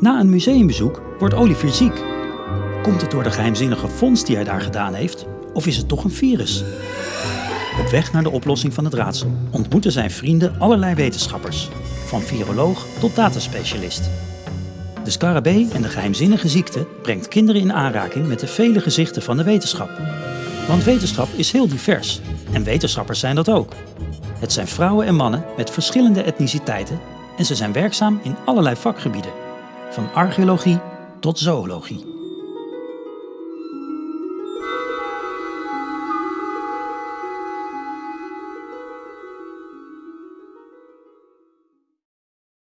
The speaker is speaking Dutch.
Na een museumbezoek wordt Olivier ziek. Komt het door de geheimzinnige vondst die hij daar gedaan heeft? Of is het toch een virus? Op weg naar de oplossing van het raadsel ontmoeten zijn vrienden allerlei wetenschappers. Van viroloog tot dataspecialist. De scarabee en de geheimzinnige ziekte brengt kinderen in aanraking met de vele gezichten van de wetenschap. Want wetenschap is heel divers en wetenschappers zijn dat ook. Het zijn vrouwen en mannen met verschillende etniciteiten en ze zijn werkzaam in allerlei vakgebieden, van archeologie tot zoologie.